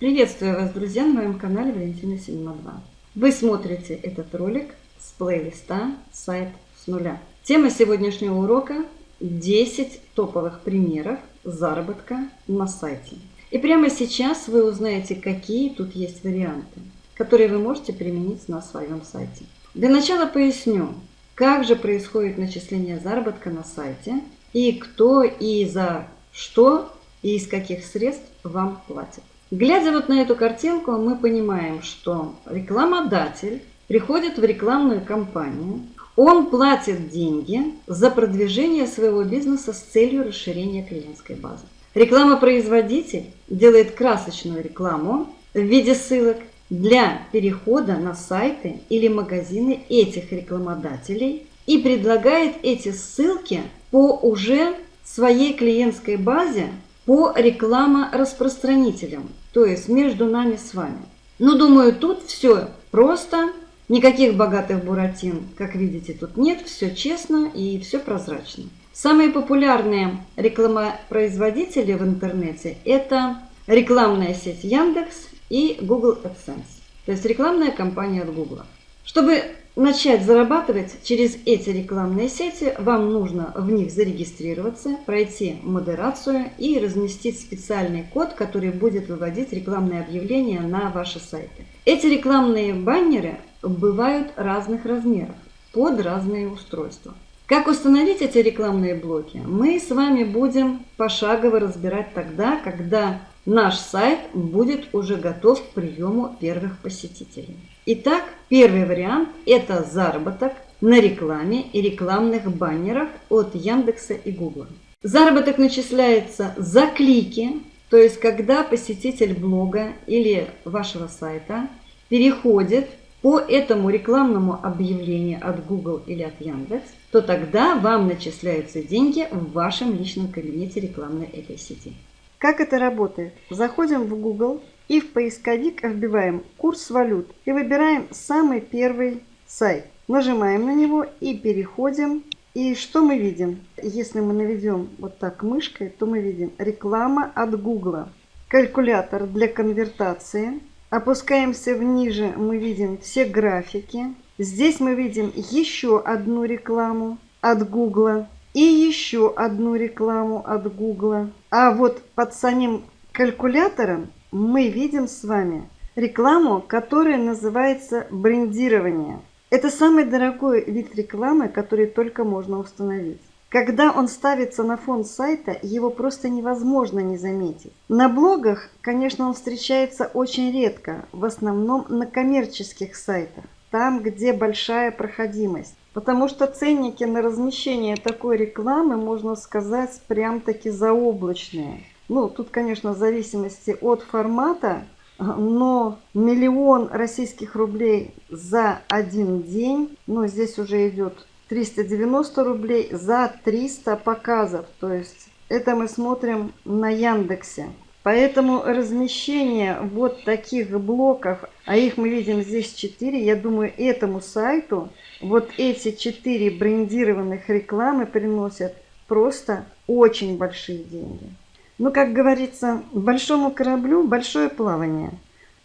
Приветствую вас, друзья, на моем канале Валентина Синема 2. Вы смотрите этот ролик с плейлиста «Сайт с нуля». Тема сегодняшнего урока – 10 топовых примеров заработка на сайте. И прямо сейчас вы узнаете, какие тут есть варианты, которые вы можете применить на своем сайте. Для начала поясню, как же происходит начисление заработка на сайте и кто и за что и из каких средств вам платит. Глядя вот на эту картинку, мы понимаем, что рекламодатель приходит в рекламную кампанию, он платит деньги за продвижение своего бизнеса с целью расширения клиентской базы. Реклама-производитель делает красочную рекламу в виде ссылок для перехода на сайты или магазины этих рекламодателей и предлагает эти ссылки по уже своей клиентской базе по реклама-распространителям, то есть между нами с вами. Ну, думаю, тут все просто, никаких богатых буратин, как видите, тут нет, все честно и все прозрачно. Самые популярные рекламопроизводители в интернете – это рекламная сеть Яндекс и Google AdSense, то есть рекламная кампания от Google. Чтобы начать зарабатывать через эти рекламные сети, вам нужно в них зарегистрироваться, пройти модерацию и разместить специальный код, который будет выводить рекламные объявления на ваши сайты. Эти рекламные баннеры бывают разных размеров под разные устройства. Как установить эти рекламные блоки, мы с вами будем пошагово разбирать тогда, когда наш сайт будет уже готов к приему первых посетителей. Итак, первый вариант – это заработок на рекламе и рекламных баннерах от Яндекса и Гугла. Заработок начисляется за клики, то есть когда посетитель блога или вашего сайта переходит по этому рекламному объявлению от Google или от Яндекс, то тогда вам начисляются деньги в вашем личном кабинете рекламной этой сети. Как это работает? Заходим в Google и в поисковик вбиваем курс валют и выбираем самый первый сайт. Нажимаем на него и переходим. И что мы видим? Если мы наведем вот так мышкой, то мы видим реклама от Гугла. Калькулятор для конвертации. Опускаемся вниже, мы видим все графики. Здесь мы видим еще одну рекламу от Гугла и еще одну рекламу от Гугла. А вот под самим калькулятором мы видим с вами рекламу, которая называется брендирование. Это самый дорогой вид рекламы, который только можно установить. Когда он ставится на фон сайта, его просто невозможно не заметить. На блогах, конечно, он встречается очень редко, в основном на коммерческих сайтах, там, где большая проходимость. Потому что ценники на размещение такой рекламы, можно сказать, прям-таки заоблачные. Ну, тут, конечно, в зависимости от формата, но миллион российских рублей за один день, ну, здесь уже идет 390 рублей за 300 показов. То есть это мы смотрим на Яндексе. Поэтому размещение вот таких блоков, а их мы видим здесь 4, я думаю, этому сайту вот эти 4 брендированных рекламы приносят просто очень большие деньги. Ну, как говорится, большому кораблю большое плавание.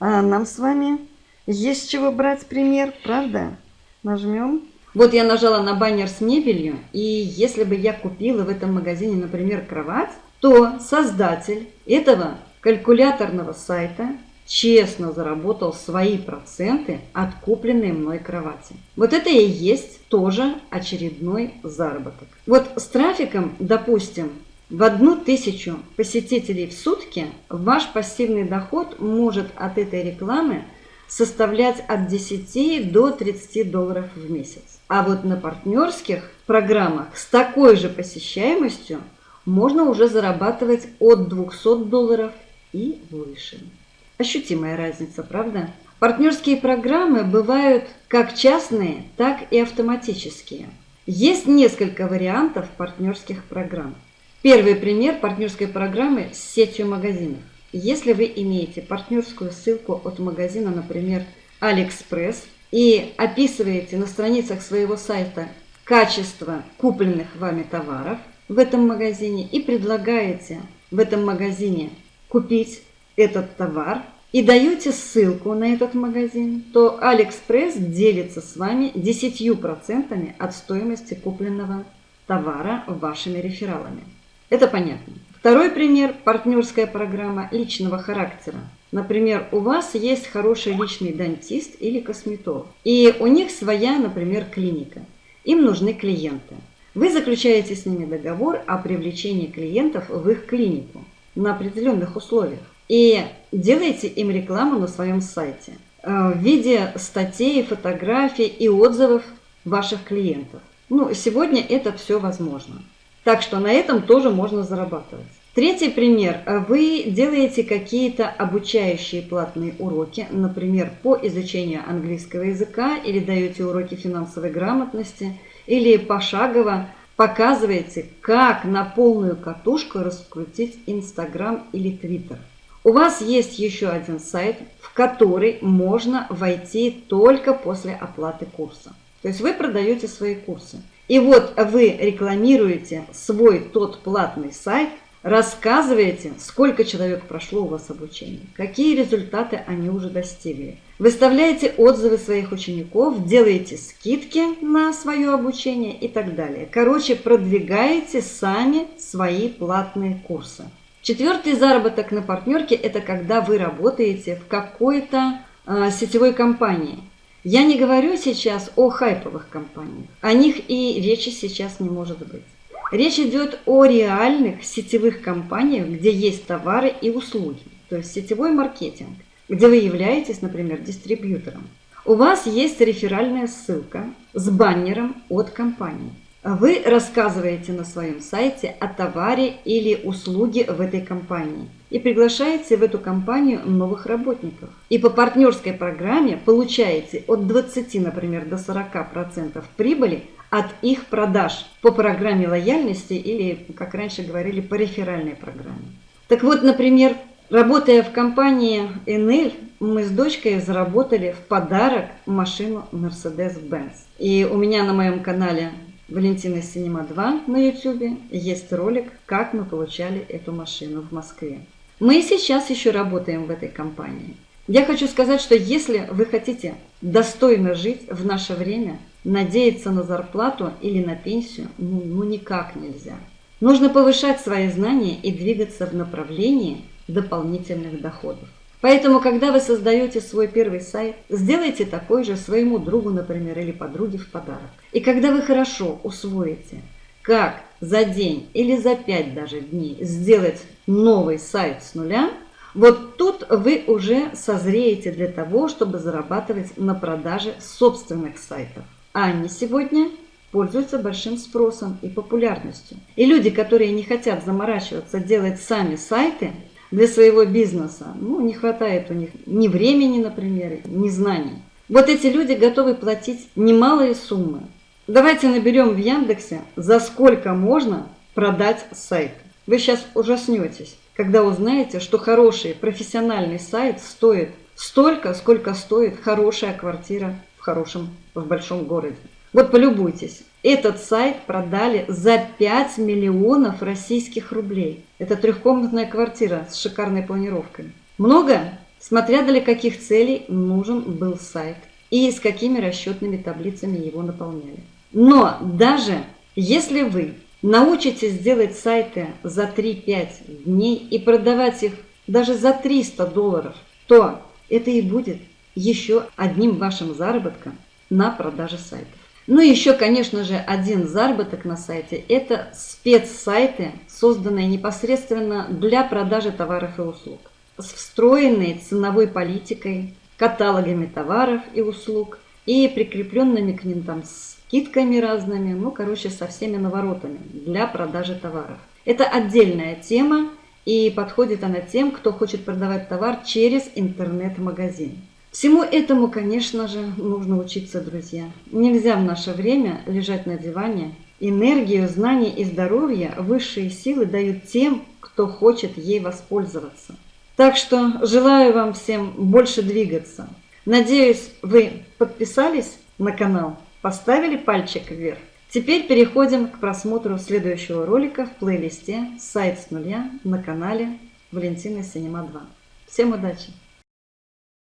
А нам с вами есть чего брать пример, правда? Нажмем. Вот я нажала на баннер с мебелью, и если бы я купила в этом магазине, например, кровать, то создатель этого калькуляторного сайта честно заработал свои проценты от купленной мной кровати. Вот это и есть тоже очередной заработок. Вот с трафиком, допустим, в одну тысячу посетителей в сутки ваш пассивный доход может от этой рекламы составлять от 10 до 30 долларов в месяц. А вот на партнерских программах с такой же посещаемостью можно уже зарабатывать от 200 долларов и выше. Ощутимая разница, правда? Партнерские программы бывают как частные, так и автоматические. Есть несколько вариантов партнерских программ. Первый пример партнерской программы с сетью магазинов. Если вы имеете партнерскую ссылку от магазина, например, AliExpress, и описываете на страницах своего сайта качество купленных вами товаров в этом магазине и предлагаете в этом магазине купить этот товар, и даете ссылку на этот магазин, то Алиэкспресс делится с вами 10% от стоимости купленного товара вашими рефералами. Это понятно. Второй пример – партнерская программа личного характера. Например, у вас есть хороший личный дантист или косметолог, и у них своя, например, клиника. Им нужны клиенты. Вы заключаете с ними договор о привлечении клиентов в их клинику на определенных условиях и делаете им рекламу на своем сайте э, в виде статей, фотографий и отзывов ваших клиентов. Ну, сегодня это все возможно. Так что на этом тоже можно зарабатывать. Третий пример. Вы делаете какие-то обучающие платные уроки, например, по изучению английского языка, или даете уроки финансовой грамотности, или пошагово показываете, как на полную катушку раскрутить Инстаграм или Твиттер. У вас есть еще один сайт, в который можно войти только после оплаты курса. То есть вы продаете свои курсы. И вот вы рекламируете свой тот платный сайт, рассказываете, сколько человек прошло у вас обучение, какие результаты они уже достигли. Выставляете отзывы своих учеников, делаете скидки на свое обучение и так далее. Короче, продвигаете сами свои платные курсы. Четвертый заработок на партнерке – это когда вы работаете в какой-то э, сетевой компании. Я не говорю сейчас о хайповых компаниях. О них и речи сейчас не может быть. Речь идет о реальных сетевых компаниях, где есть товары и услуги, то есть сетевой маркетинг, где вы являетесь, например, дистрибьютором. У вас есть реферальная ссылка с баннером от компании. Вы рассказываете на своем сайте о товаре или услуге в этой компании и приглашаете в эту компанию новых работников. И по партнерской программе получаете от 20, например, до 40% прибыли от их продаж по программе лояльности или, как раньше говорили, по реферальной программе. Так вот, например, работая в компании Enel, мы с дочкой заработали в подарок машину Mercedes-Benz. И у меня на моем канале Валентина Синема 2 на YouTube есть ролик, как мы получали эту машину в Москве. Мы сейчас еще работаем в этой компании. Я хочу сказать, что если вы хотите достойно жить в наше время, надеяться на зарплату или на пенсию, ну, ну никак нельзя. Нужно повышать свои знания и двигаться в направлении дополнительных доходов. Поэтому, когда вы создаете свой первый сайт, сделайте такой же своему другу, например, или подруге в подарок. И когда вы хорошо усвоите, как за день или за пять даже дней сделать новый сайт с нуля, вот тут вы уже созреете для того, чтобы зарабатывать на продаже собственных сайтов. Они сегодня пользуются большим спросом и популярностью. И люди, которые не хотят заморачиваться делать сами сайты, для своего бизнеса. Ну, не хватает у них ни времени, например, ни знаний. Вот эти люди готовы платить немалые суммы. Давайте наберем в Яндексе, за сколько можно продать сайт. Вы сейчас ужаснетесь, когда узнаете, что хороший профессиональный сайт стоит столько, сколько стоит хорошая квартира хорошем, в большом городе. Вот полюбуйтесь. Этот сайт продали за 5 миллионов российских рублей. Это трехкомнатная квартира с шикарной планировкой. Много? Смотря для каких целей нужен был сайт и с какими расчетными таблицами его наполняли. Но даже если вы научитесь делать сайты за 3-5 дней и продавать их даже за 300 долларов, то это и будет еще одним вашим заработком на продаже сайтов. Ну и еще, конечно же, один заработок на сайте – это спецсайты, созданные непосредственно для продажи товаров и услуг, с встроенной ценовой политикой, каталогами товаров и услуг и прикрепленными к ним там скидками разными, ну, короче, со всеми наворотами для продажи товаров. Это отдельная тема, и подходит она тем, кто хочет продавать товар через интернет-магазин. Всему этому, конечно же, нужно учиться, друзья. Нельзя в наше время лежать на диване. Энергию, знания и здоровье высшие силы дают тем, кто хочет ей воспользоваться. Так что желаю вам всем больше двигаться. Надеюсь, вы подписались на канал, поставили пальчик вверх. Теперь переходим к просмотру следующего ролика в плейлисте «Сайт с нуля» на канале Валентина Синема 2. Всем удачи!